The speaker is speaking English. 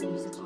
You.